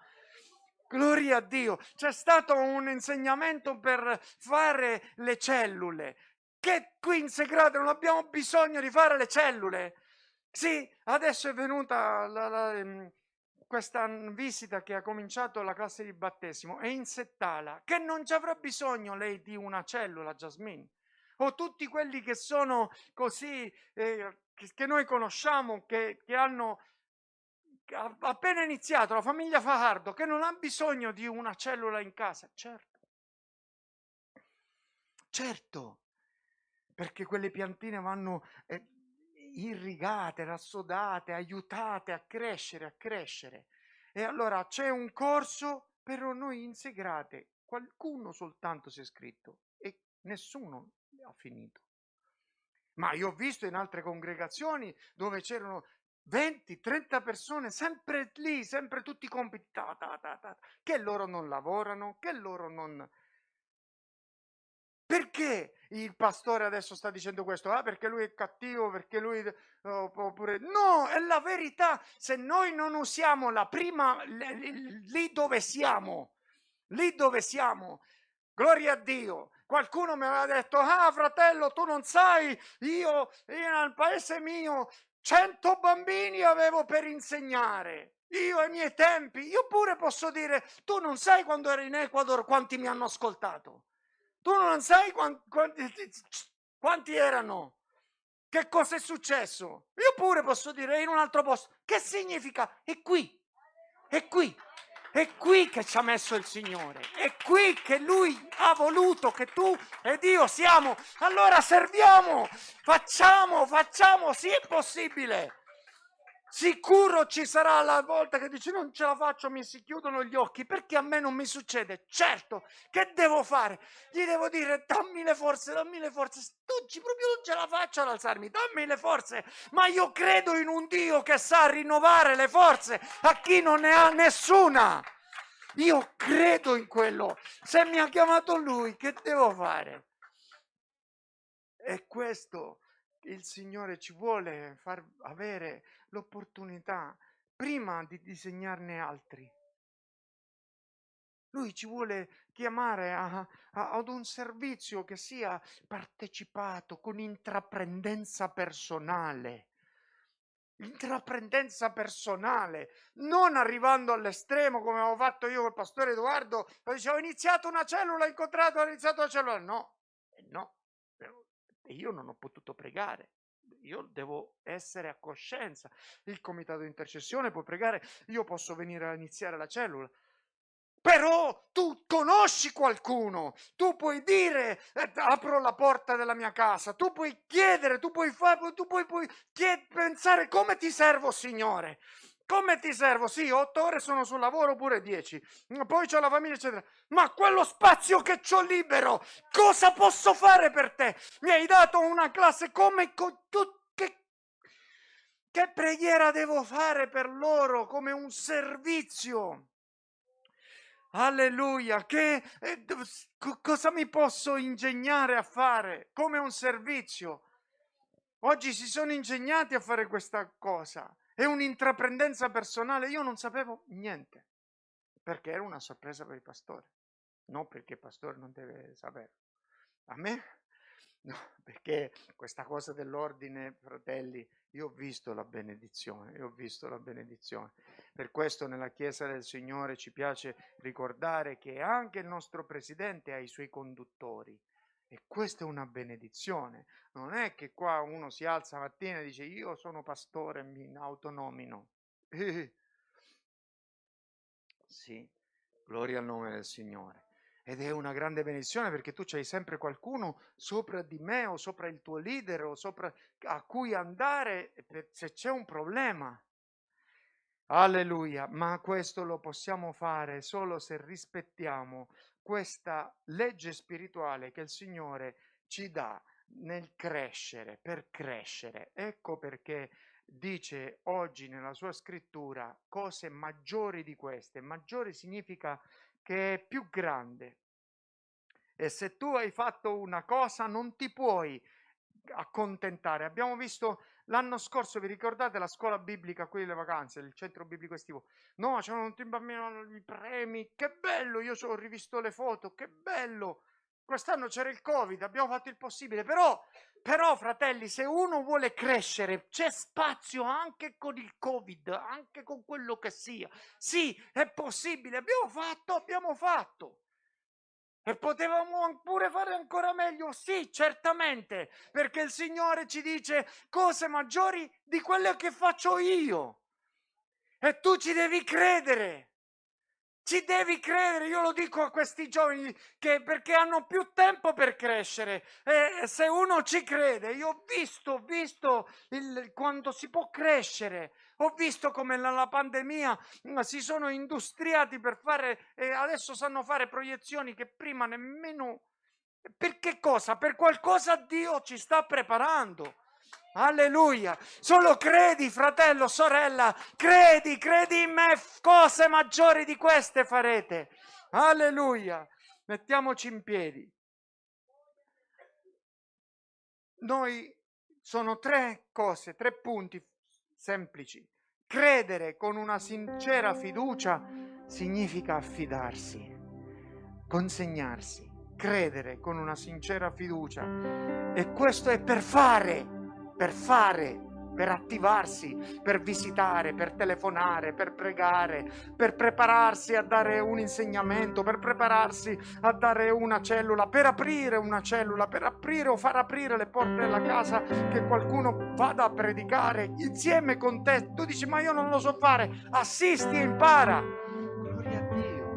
Speaker 1: Gloria a Dio. C'è stato un insegnamento per fare le cellule. Che qui in Segrate non abbiamo bisogno di fare le cellule. Sì, adesso è venuta la, la, ehm, questa visita che ha cominciato la classe di battesimo è in Settala, che non ci avrà bisogno lei di una cellula, Jasmine. O tutti quelli che sono così, eh, che, noi conosciamo, che, che hanno appena iniziato la famiglia Fajardo che non ha bisogno di una cellula in casa, certo. Certo, perché quelle piantine vanno eh, irrigate, rassodate, aiutate a crescere, a crescere. E allora c'è un corso per noi insegrate, qualcuno soltanto si è iscritto e nessuno ha finito. Ma io ho visto in altre congregazioni dove c'erano 20, 30 persone sempre lì, sempre tutti i compiti, ta, ta, ta, che loro non lavorano, che loro non... Perché il pastore adesso sta dicendo questo? Ah, perché lui è cattivo, perché lui... oppure... No, è la verità. Se noi non usiamo la prima... lì dove siamo, lì dove siamo, gloria a Dio. Qualcuno mi aveva detto, ah fratello, tu non sai, io, io nel paese mio 100 bambini avevo per insegnare. Io ai miei tempi, io pure posso dire, tu non sai quando ero in Ecuador quanti mi hanno ascoltato. Tu non sai quanti, quanti, quanti erano. Che cosa è successo? Io pure posso dire in un altro posto. Che significa? È qui. È qui. È qui che ci ha messo il Signore, è qui che Lui ha voluto che tu ed io siamo. Allora serviamo, facciamo, facciamo, sì è possibile. Sicuro ci sarà la volta che dici non ce la faccio, mi si chiudono gli occhi, perché a me non mi succede? Certo, che devo fare? Gli devo dire dammi le forze, dammi le forze. Oggi proprio non ce la faccio ad alzarmi, dammi le forze. Ma io credo in un Dio che sa rinnovare le forze a chi non ne ha nessuna. Io credo in quello. Se mi ha chiamato lui, che devo fare? E questo il Signore ci vuole far avere l'opportunità prima di disegnarne altri. Lui ci vuole chiamare a, a, ad un servizio che sia partecipato con intraprendenza personale. Intraprendenza personale, non arrivando all'estremo come avevo fatto io col pastore Edoardo, dicevo ho iniziato una cellula, ho incontrato, ho iniziato una cellula. No, no, io non ho potuto pregare io devo essere a coscienza. Il comitato di intercessione può pregare, io posso venire a iniziare la cellula. Però tu conosci qualcuno, tu puoi dire eh, apro la porta della mia casa, tu puoi chiedere, tu puoi, fare, tu puoi, puoi pensare come ti servo Signore. Come ti servo? Sì, otto ore sono sul lavoro, pure dieci. Poi c'ho la famiglia, eccetera. Ma quello spazio che ho libero, cosa posso fare per te? Mi hai dato una classe come co- che, che preghiera devo fare per loro come un servizio? Alleluia, che eh, cosa mi posso ingegnare a fare come un servizio? Oggi si sono ingegnati a fare questa cosa. È un'intraprendenza personale. Io non sapevo niente, perché era una sorpresa per i pastori. Non perché il pastore non deve sapere. A me No, perché questa cosa dell'ordine, fratelli, io ho visto la benedizione, io ho visto la benedizione. Per questo nella Chiesa del Signore ci piace ricordare che anche il nostro Presidente ha i suoi conduttori. E questa è una benedizione. Non è che qua uno si alza mattina e dice io sono pastore mi autonomino. sì, gloria al nome del Signore. Ed è una grande benedizione perché tu hai sempre qualcuno sopra di me o sopra il tuo leader o sopra a cui andare se c'è un problema. Alleluia, ma questo lo possiamo fare solo se rispettiamo questa legge spirituale che il Signore ci dà nel crescere, per crescere. Ecco perché dice oggi nella sua scrittura cose maggiori di queste. Maggiori significa che è più grande. E se tu hai fatto una cosa non ti puoi accontentare. Abbiamo visto l'anno scorso, vi ricordate la scuola biblica, qui le vacanze, il centro biblico estivo? No, c'erano tutti i bambini, i premi, che bello, io ho rivisto le foto, che bello. Quest'anno c'era il Covid, abbiamo fatto il possibile, però, però fratelli, se uno vuole crescere, c'è spazio anche con il Covid, anche con quello che sia. Sì, è possibile, abbiamo fatto, abbiamo fatto. E potevamo pure fare ancora meglio? Sì, certamente, perché il Signore ci dice cose maggiori di quelle che faccio io. E tu ci devi credere. Ci devi credere, io lo dico a questi giovani che perché hanno più tempo per crescere. E se uno ci crede, io ho visto, ho visto il, quando si può crescere, ho visto come nella pandemia mm, si sono industriati per fare e adesso sanno fare proiezioni che prima nemmeno. Per che cosa? Per qualcosa Dio ci sta preparando. Alleluia. Solo credi, fratello, sorella, credi, credi in me, cose maggiori di queste farete. Alleluia. Mettiamoci in piedi. Noi sono tre cose, tre punti semplici. Credere con una sincera fiducia significa affidarsi, consegnarsi, credere con una sincera fiducia. E questo è per fare per fare, per attivarsi, per visitare, per telefonare, per pregare, per prepararsi a dare un insegnamento, per prepararsi a dare una cellula, per aprire una cellula, per aprire o far aprire le porte della casa che qualcuno vada a predicare insieme con te. Tu dici ma io non lo so fare, assisti e impara. Gloria a Dio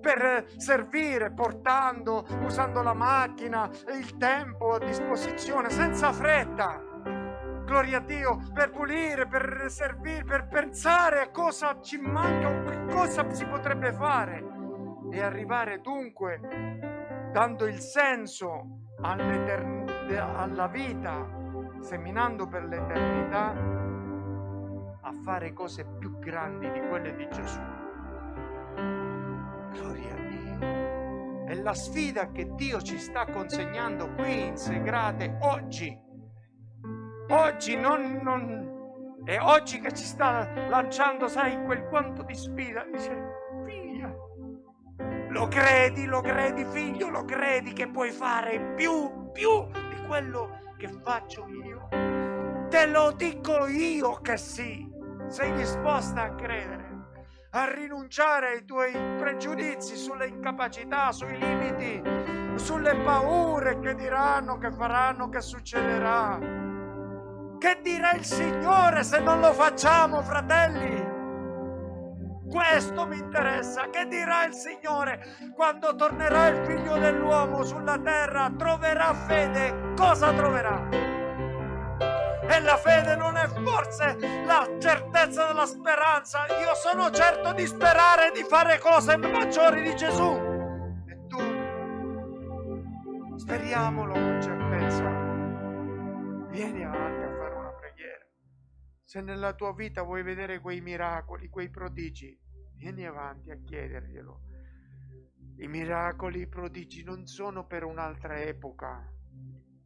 Speaker 1: per servire, portando, usando la macchina, il tempo a disposizione, senza fretta gloria a Dio, per pulire, per servire, per pensare a cosa ci manca cosa si potrebbe fare e arrivare dunque, dando il senso alla vita, seminando per l'eternità, a fare cose più grandi di quelle di Gesù. Gloria a Dio. È la sfida che Dio ci sta consegnando qui in Segrate oggi Oggi non, non, è oggi che ci sta lanciando, sai, quel quanto di sfida. Dice, figlia, lo credi, lo credi, figlio, lo credi che puoi fare più, più di quello che faccio io. Te lo dico io che sì. Sei disposta a credere a rinunciare ai tuoi pregiudizi sulle incapacità, sui limiti, sulle paure che diranno, che faranno, che succederà. Che dirà il Signore se non lo facciamo, fratelli? Questo mi interessa. Che dirà il Signore quando tornerà il figlio dell'uomo sulla terra? Troverà fede? Cosa troverà? E la fede non è forse la certezza della speranza. Io sono certo di sperare di fare cose maggiori di Gesù. E tu? Speriamolo con certezza. Vieni avanti se nella tua vita vuoi vedere quei miracoli, quei prodigi, vieni avanti a chiederglielo. I miracoli, i prodigi non sono per un'altra epoca.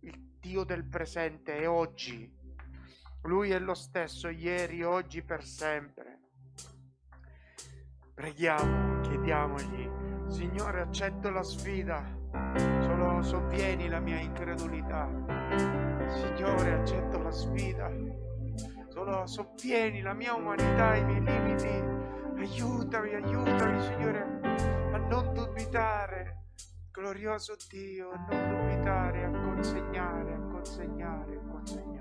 Speaker 1: Il Dio del presente e oggi. Lui è lo stesso ieri, oggi, per sempre. Preghiamo, chiediamogli, Signore, accetto la sfida, solo sovvieni la mia incredulità. Signore, accetto la sfida, solo sovvieni la mia umanità, i miei limiti. Aiutami, aiutami, Signore, a non dubitare. Glorioso Dio, a non dubitare, a consegnare, a consegnare, a consegnare.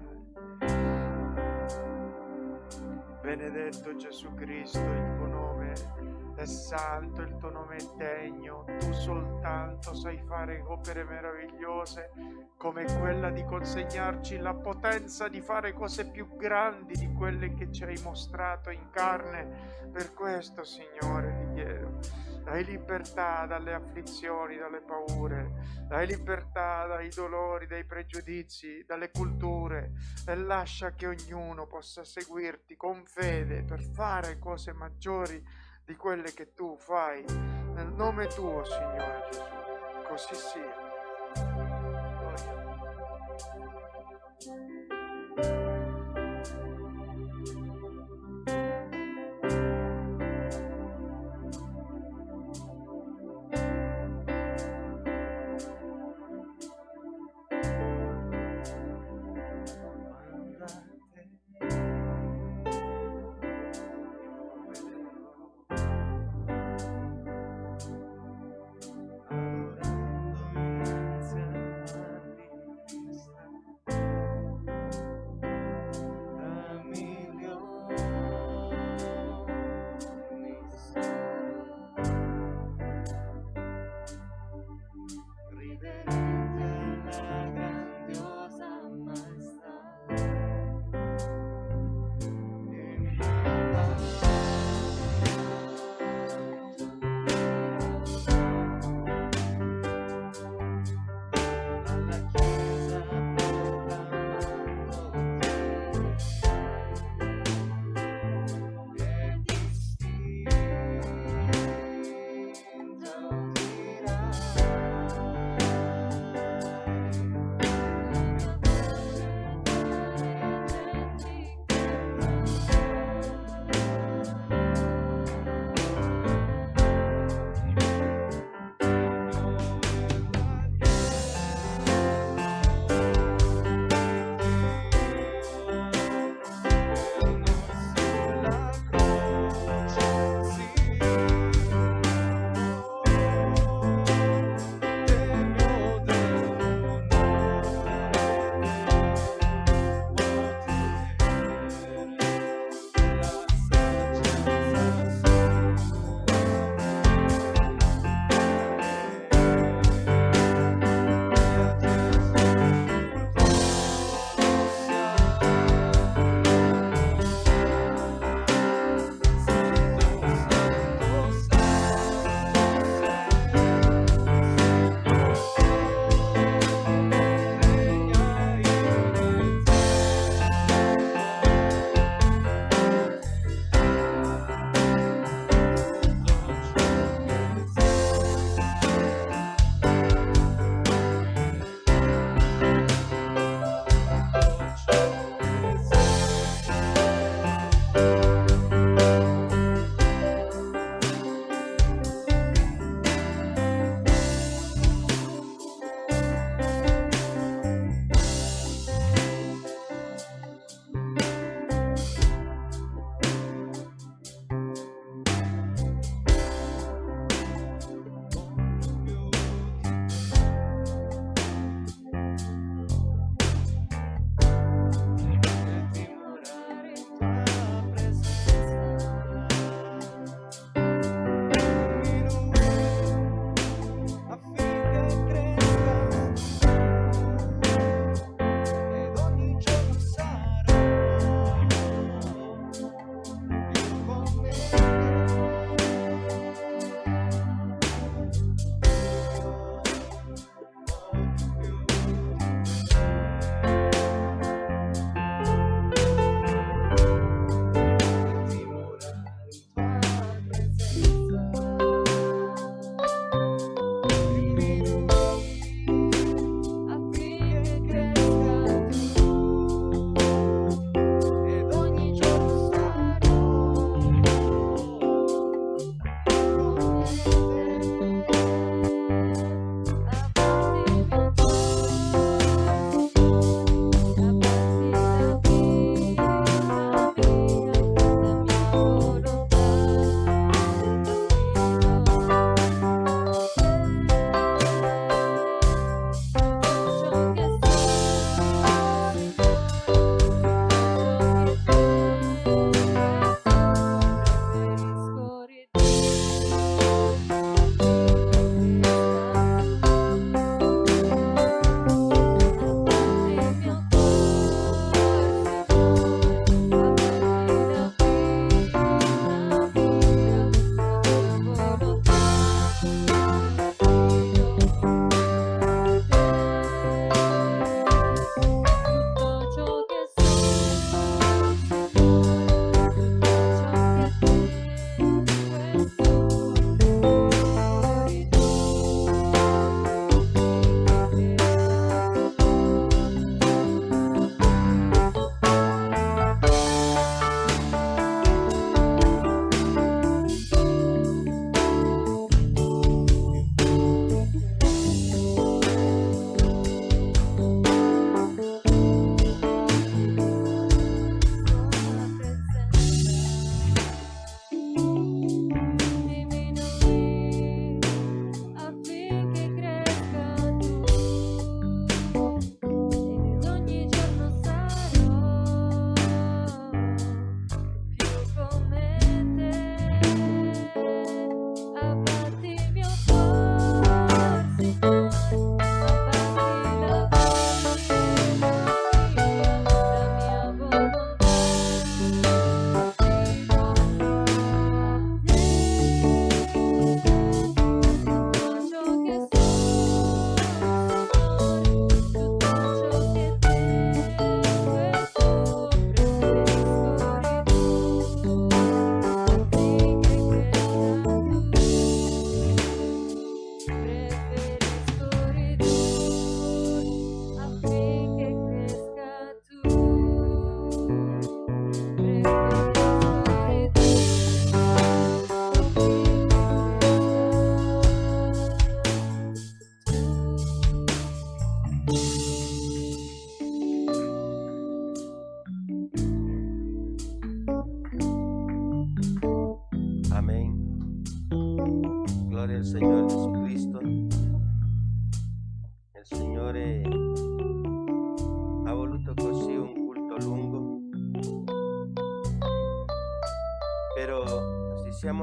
Speaker 1: Benedetto Gesù Cristo, il nome è santo, il tuo nome è degno, tu soltanto sai fare opere meravigliose come quella di consegnarci la potenza di fare cose più grandi di quelle che ci hai mostrato in carne. Per questo, Signore, ti chiedo, dai libertà dalle afflizioni, dalle paure, dai libertà dai dolori, dai pregiudizi, dalle culture e lascia che ognuno possa seguirti con fede per fare cose maggiori di quelle che tu fai. Nel nome tuo, Signore Gesù. Così sia.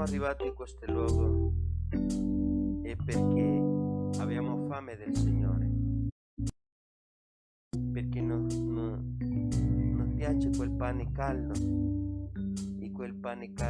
Speaker 2: Arrivati in questo luogo è perché abbiamo fame del Signore, perché non, non, non piace quel pane caldo e quel pane caldo